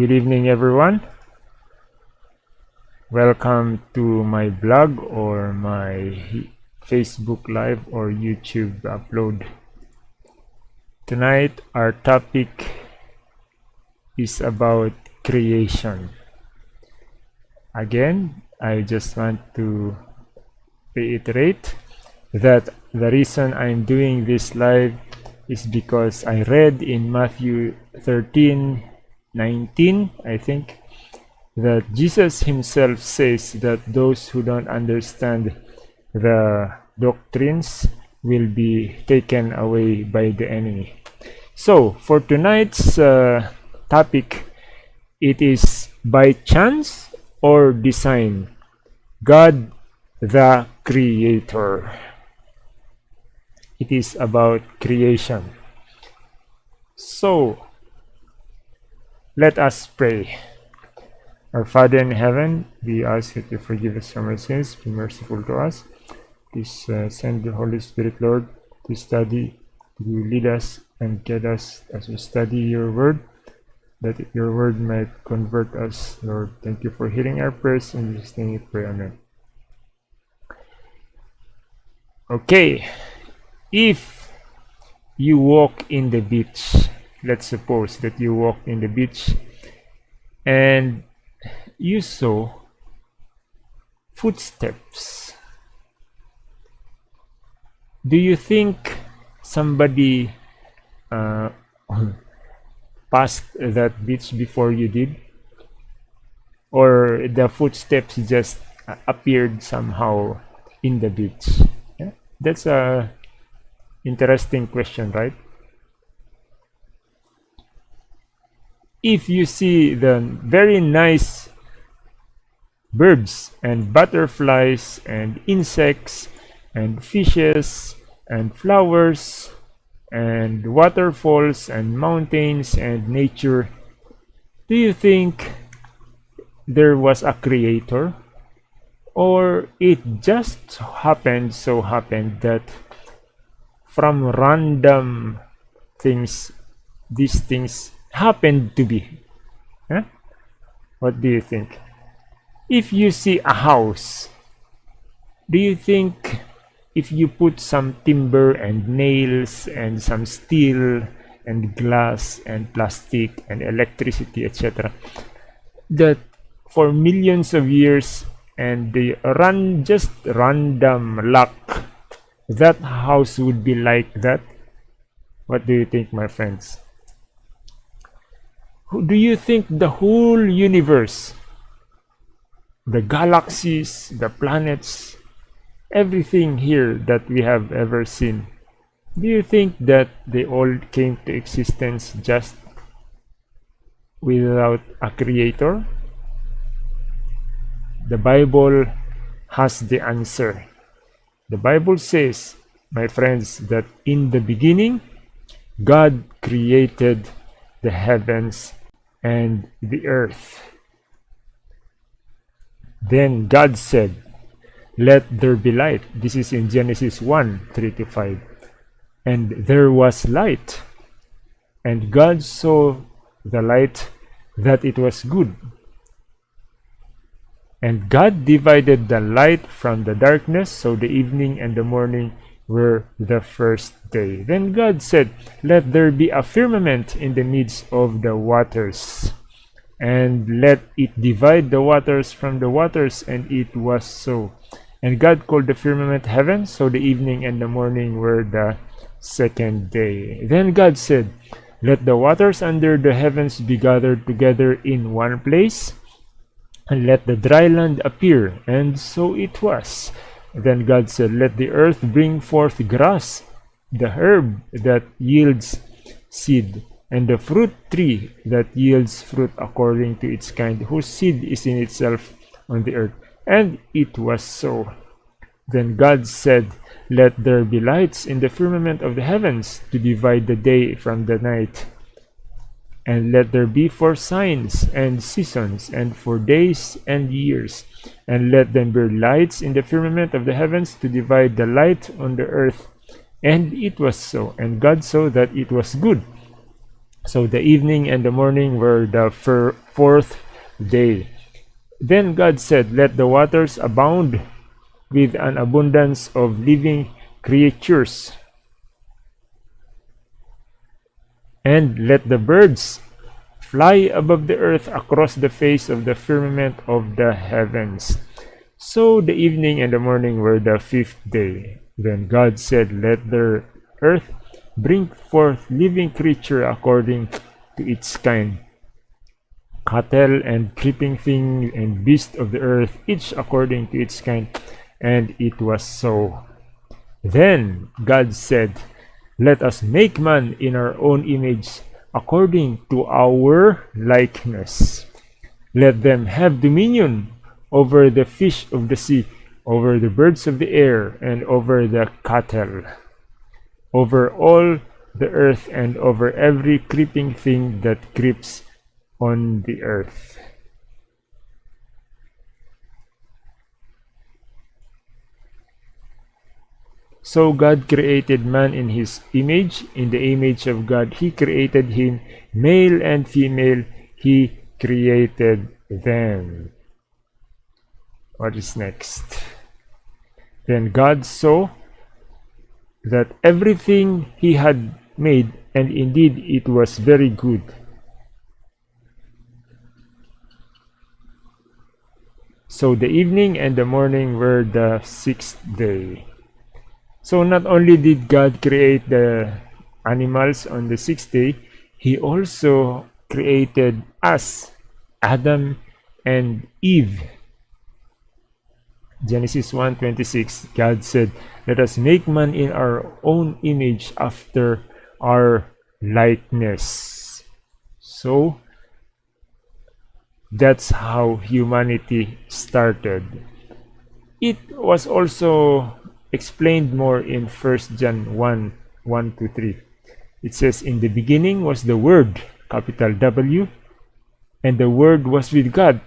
Good evening, everyone. Welcome to my blog or my Facebook Live or YouTube upload. Tonight, our topic is about creation. Again, I just want to reiterate that the reason I'm doing this live is because I read in Matthew 13 19, I think, that Jesus himself says that those who don't understand the doctrines will be taken away by the enemy. So, for tonight's uh, topic, it is by chance or design. God the Creator. It is about creation. So, let us pray. Our Father in heaven, we ask you to forgive us our sins, be merciful to us. Please uh, send the Holy Spirit, Lord, to study, to lead us and guide us as we study your word, that your word might convert us, Lord. Thank you for hearing our prayers and Jesus' name we pray. Amen. Okay, if you walk in the beach, let's suppose that you walk in the beach and you saw footsteps. Do you think somebody uh, passed that beach before you did? Or the footsteps just appeared somehow in the beach? Yeah? that's a interesting question right if you see the very nice birds and butterflies and insects and fishes and flowers and waterfalls and mountains and nature do you think there was a creator? Or it just happened so happened that from random things these things happened to be. Huh? What do you think? If you see a house, do you think if you put some timber and nails and some steel and glass and plastic and electricity, etc., that for millions of years and the run just random luck, that house would be like that? What do you think, my friends? Do you think the whole universe, the galaxies, the planets, everything here that we have ever seen, do you think that they all came to existence just without a creator? The Bible has the answer. The Bible says, my friends, that in the beginning, God created the heavens and the earth. Then God said, Let there be light. This is in Genesis 1 3 to 5. And there was light. And God saw the light that it was good. And God divided the light from the darkness, so the evening and the morning were the first day. Then God said, Let there be a firmament in the midst of the waters, and let it divide the waters from the waters. And it was so. And God called the firmament heaven, so the evening and the morning were the second day. Then God said, Let the waters under the heavens be gathered together in one place, and let the dry land appear. And so it was. Then God said, Let the earth bring forth grass, the herb that yields seed, and the fruit tree that yields fruit according to its kind, whose seed is in itself on the earth. And it was so. Then God said, Let there be lights in the firmament of the heavens to divide the day from the night and let there be for signs and seasons and for days and years. And let them be lights in the firmament of the heavens to divide the light on the earth. And it was so and god saw that it was good. So the evening and the morning were the fourth day. Then God said, Let the waters abound with an abundance of living creatures, and let the birds fly above the earth across the face of the firmament of the heavens. So the evening and the morning were the fifth day. Then God said, Let the earth bring forth living creature according to its kind, cattle and creeping thing and beast of the earth, each according to its kind. And it was so. Then God said, Let us make man in our own image, according to our likeness. Let them have dominion over the fish of the sea, over the birds of the air, and over the cattle, over all the earth, and over every creeping thing that creeps on the earth. So God created man in his image. In the image of God, he created him. Male and female, he created them. What is next? Then God saw that everything he had made, and indeed it was very good. So the evening and the morning were the sixth day. So not only did God create the animals on the sixth day, he also created us, Adam and Eve. Genesis 1:26 God said, "Let us make man in our own image after our likeness." So that's how humanity started. It was also explained more in 1 John 1 1 to 3. It says, In the beginning was the Word, capital W, and the Word was with God,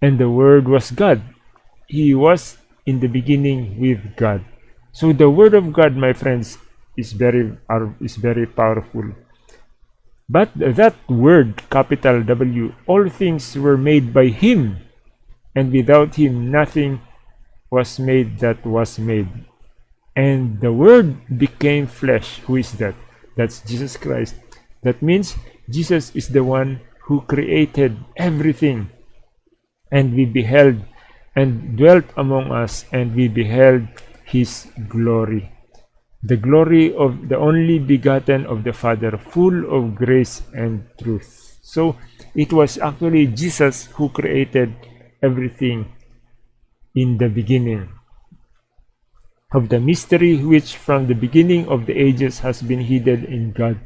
and the Word was God. He was in the beginning with God. So the Word of God, my friends, is very are, is very powerful. But that word, capital W, all things were made by Him, and without Him nothing was made that was made. And the Word became flesh. Who is that? That's Jesus Christ. That means Jesus is the one who created everything. And we beheld and dwelt among us, and we beheld his glory. The glory of the only begotten of the Father, full of grace and truth. So it was actually Jesus who created everything in the beginning. Of the mystery which from the beginning of the ages has been hidden in God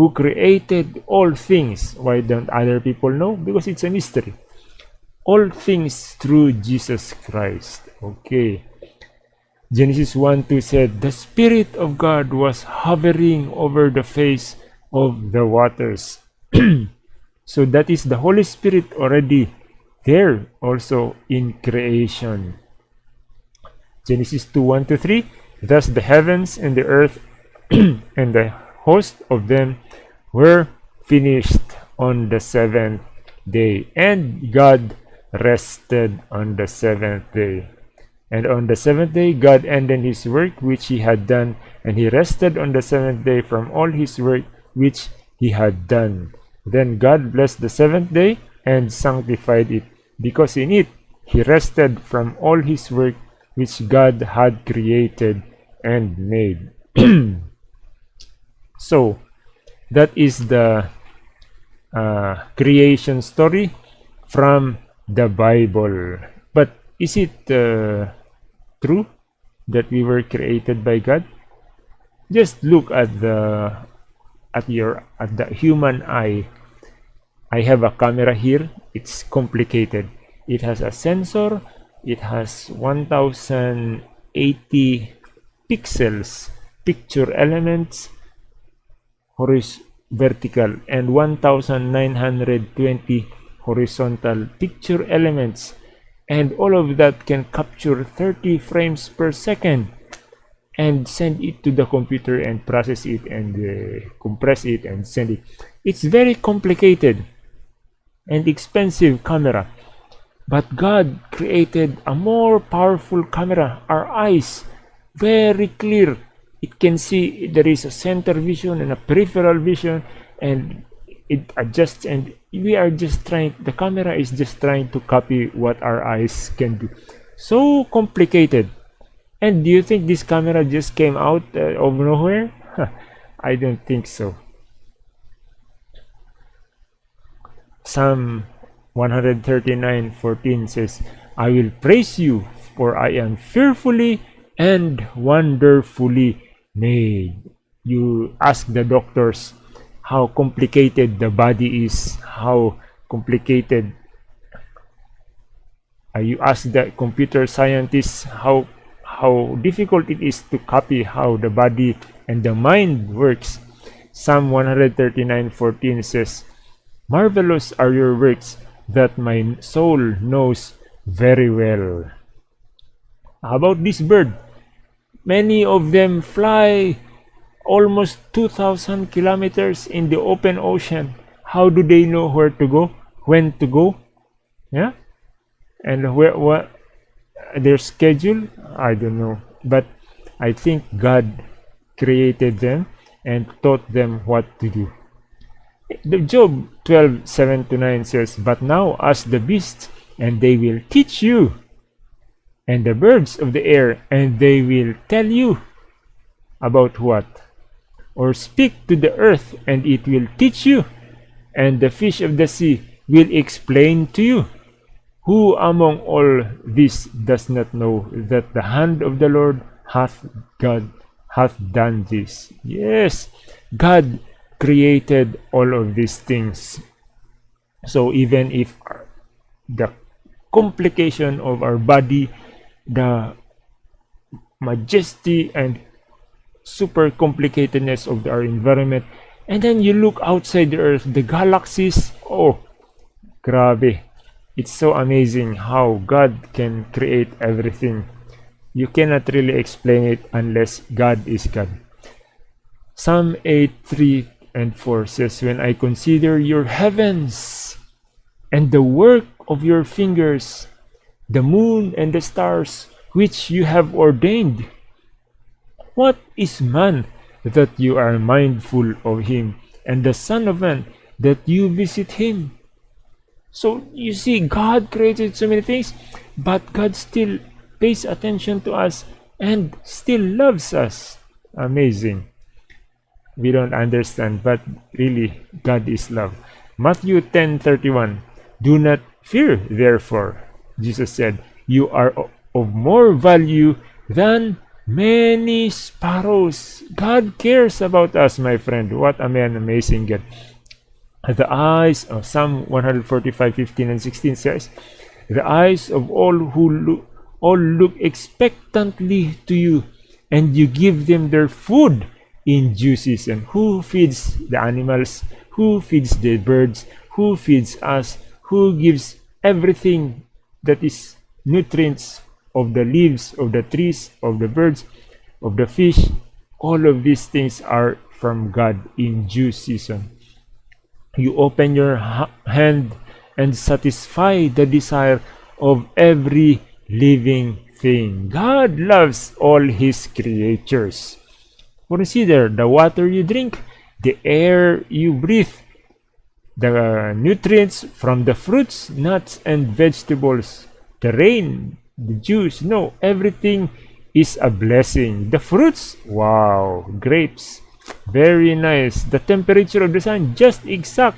who created all things. Why don't other people know? Because it's a mystery. All things through Jesus Christ. Okay. Genesis 1 2 said the spirit of God was hovering over the face of the waters. So that is the Holy Spirit already there also in creation. Genesis 2 1 to 3 Thus the heavens and the earth and the host of them were finished on the seventh day, and God rested on the seventh day. And on the seventh day God ended his work which he had done, and he rested on the seventh day from all his work which he had done. Then God blessed the seventh day and sanctified it, because in it he rested from all his work which God had created and made. so, that is the uh, creation story from the Bible. But is it uh, true that we were created by God? Just look at the at your at the human eye I have a camera here. It's complicated. It has a sensor. It has 1080 pixels picture elements horizontal vertical and 1920 horizontal picture elements. And all of that can capture 30 frames per second and send it to the computer and process it and uh, compress it and send it. It's very complicated and expensive camera. But god created a more powerful camera our eyes very clear. It can see there is a center vision and a peripheral vision and it adjusts and we are just trying the camera is just trying to copy what our eyes can do. So complicated. And do you think this camera just came out uh, of nowhere? I don't think so psalm 139 14 says i will praise you for i am fearfully and wonderfully made. You ask the doctors how complicated the body is how complicated uh, you ask the computer scientists how how difficult it is to copy how the body and the mind works. Psalm 139:14 says marvelous are your works that my soul knows very well how about this bird Many of them fly almost 2,000 kilometers in the open ocean. How do they know where to go, when to go? Yeah, and where what their schedule? I don't know, but I think God created them and taught them what to do. The Job 12 7 to 9 says, But now ask the beasts, and they will teach you and the birds of the air, and they will tell you about what? Or speak to the earth, and it will teach you, and the fish of the sea will explain to you. Who among all this does not know that the hand of the Lord hath God hath done this? Yes, God created all of these things. So even if the complication of our body the majesty and super complicatedness of our environment and then you look outside the earth the galaxies oh grabe. It's so amazing how god can create everything. You cannot really explain it unless god is god. Psalm 8 3 and 4 says when i consider your heavens and the work of your fingers the moon and the stars which you have ordained. What is man that you are mindful of him, and the Son of Man that you visit him? So you see, God created so many things, but God still pays attention to us and still loves us. Amazing. We don't understand, but really, God is love. Matthew 10:31 Do not fear, therefore, Jesus said, You are of more value than many sparrows. God cares about us, my friend. What a man, amazing God. The eyes of Psalm 145, 15 and 16 says, The eyes of all who look, all look expectantly to you, and you give them their food in due season. Who feeds the animals? Who feeds the birds? Who feeds us? Who gives everything that is nutrients of the leaves of the trees of the birds of the fish all of these things are from god in due season you open your hand and satisfy the desire of every living thing god loves all his creatures consider the water you drink the air you breathe the nutrients from the fruits, nuts, and vegetables, the rain, the juice. No, everything is a blessing. The fruits, wow, grapes, very nice. The temperature of the sun, just exact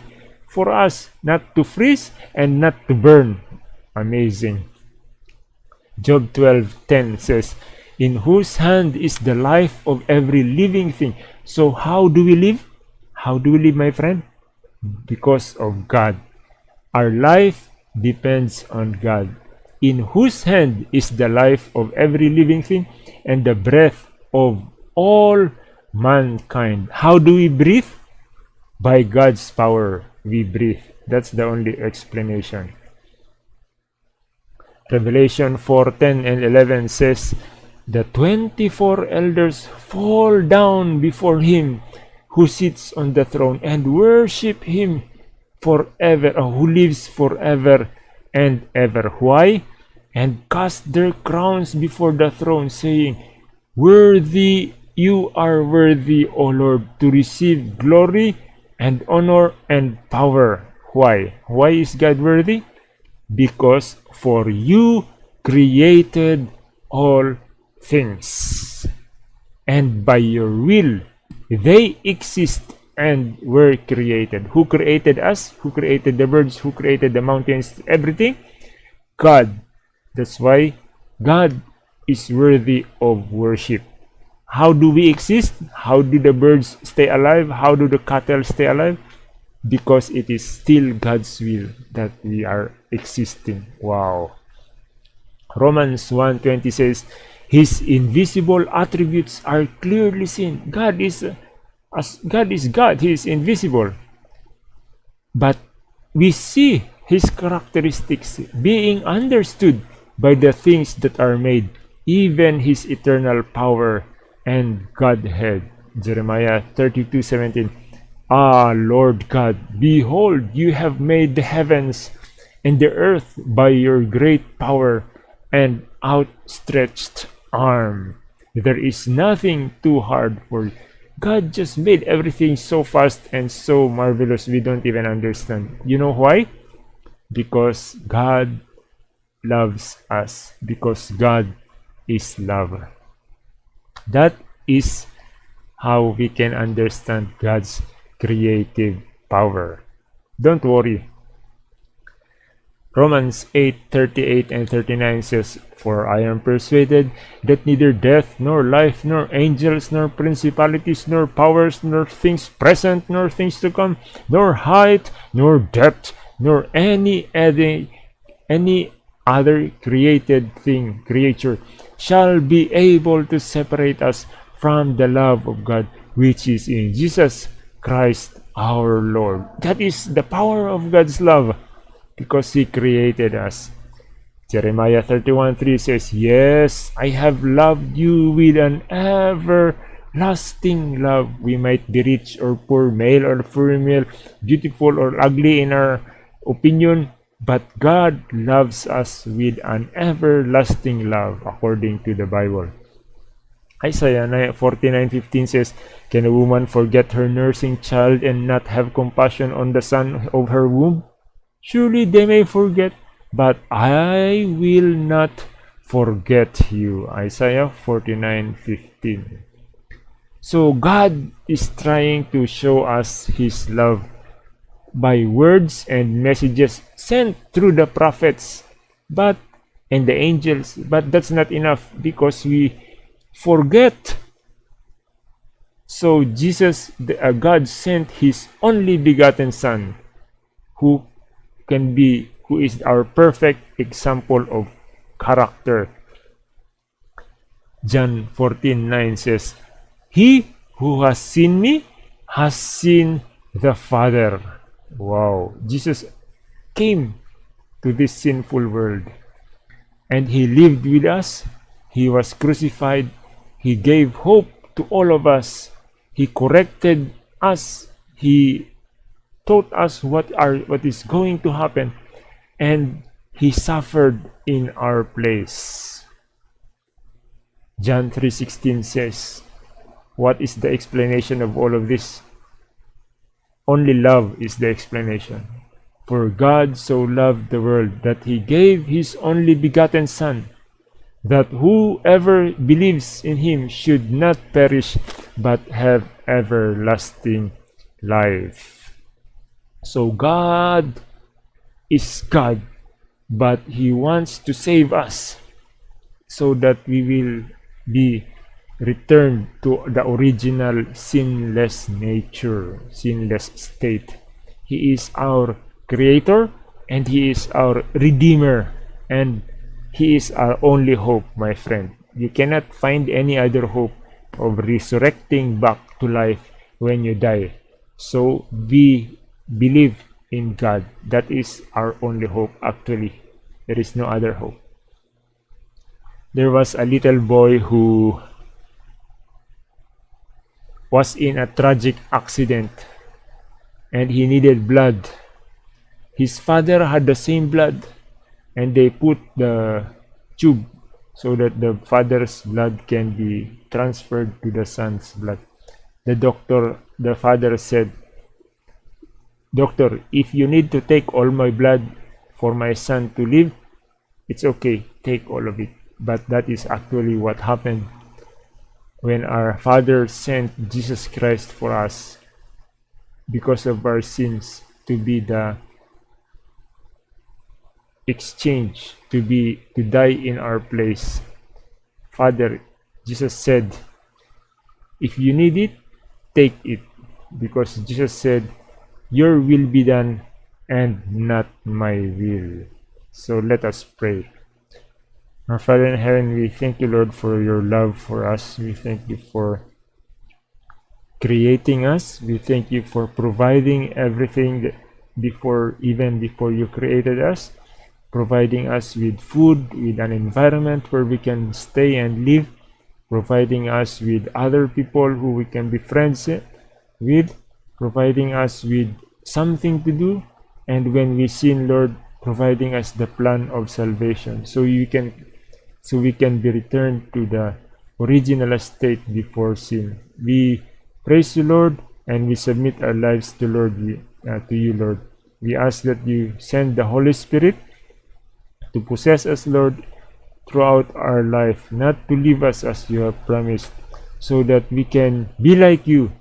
for us not to freeze and not to burn. Amazing. Job 12:10 says, "In whose hand is the life of every living thing." So how do we live? How do we live, my friend? because of God. Our life depends on God, in whose hand is the life of every living thing and the breath of all mankind. How do we breathe? By God's power we breathe. That's the only explanation. Revelation 4:10 and 11 says, the 24 elders fall down before him who sits on the throne and worship him forever, or who lives forever and ever. Why? And cast their crowns before the throne, saying, Worthy, you are worthy, O Lord, to receive glory and honor and power. Why? Why is God worthy? Because for you created all things, and by your will they exist and were created. Who created us? Who created the birds? Who created the mountains? Everything? God. That's why God is worthy of worship. How do we exist? How do the birds stay alive? How do the cattle stay alive? Because it is still God's will that we are existing. Wow. Romans 1.20 says, His invisible attributes are clearly seen. God is as God is God, He is invisible. But we see His characteristics being understood by the things that are made, even His eternal power and Godhead. Jeremiah 32 17. Ah, Lord God, behold, you have made the heavens and the earth by your great power and outstretched arm. There is nothing too hard for God just made everything so fast and so marvelous we don't even understand. You know why? Because God loves us. Because God is love. That is how we can understand God's creative power. Don't worry. Romans 8 38 and 39 says, For I am persuaded that neither death, nor life, nor angels, nor principalities, nor powers, nor things present, nor things to come, nor height, nor depth, nor any other, any other created thing, creature, shall be able to separate us from the love of God, which is in Jesus Christ our Lord. That is the power of God's love because he created us. Jeremiah 31 3 says, Yes, I have loved you with an everlasting love. We might be rich or poor, male or female, beautiful or ugly in our opinion, but God loves us with an everlasting love, according to the Bible. Isaiah 49:15 says, Can a woman forget her nursing child and not have compassion on the son of her womb? Surely they may forget, but I will not forget you. Isaiah 49:15. So God is trying to show us his love by words and messages sent through the prophets but and the angels but that's not enough because we forget so jesus the, uh, god sent his only begotten son who can be who is our perfect example of character. John 14:9 says, He who has seen me has seen the Father. Wow. Jesus came to this sinful world and he lived with us. He was crucified. He gave hope to all of us. He corrected us. He taught us what are what is going to happen and he suffered in our place. John 3:16 says what is the explanation of all of this? Only love is the explanation. For god so loved the world that he gave his only begotten son that whoever believes in him should not perish but have everlasting life so God is God, but He wants to save us so that we will be returned to the original sinless nature, sinless state. He is our creator and He is our redeemer and He is our only hope, my friend. You cannot find any other hope of resurrecting back to life when you die. So be believe in God. That is our only hope actually. There is no other hope. there was a little boy who was in a tragic accident and he needed blood. His father had the same blood and they put the tube so that the father's blood can be transferred to the son's blood. The doctor, the father said, Doctor, if you need to take all my blood for my son to live, it's okay, take all of it. But that is actually what happened when our Father sent Jesus Christ for us because of our sins to be the exchange to be to die in our place. Father jesus said if you need it take it. Because jesus said your will be done and not my will. So let us pray. Our father in heaven we thank you lord for your love for us. We thank you for creating us. We thank you for providing everything before even before you created us providing us with food, with an environment where we can stay and live, providing us with other people who we can be friends with, providing us with something to do, and when we sin, Lord, providing us the plan of salvation, so you can, so we can be returned to the original state before sin. We praise you, Lord, and we submit our lives to Lord, uh, to you, Lord. We ask that you send the Holy Spirit to possess us, Lord, throughout our life, not to leave us as you have promised, so that we can be like you.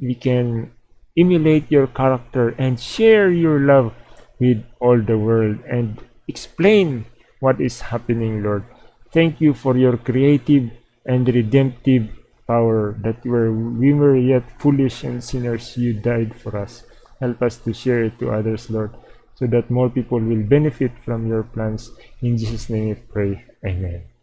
We can emulate your character and share your love with all the world and explain what is happening, Lord. Thank you for your creative and redemptive power that where we were yet foolish and sinners, you died for us. Help us to share it to others, Lord so that more people will benefit from your plans. In Jesus' name we pray. Amen.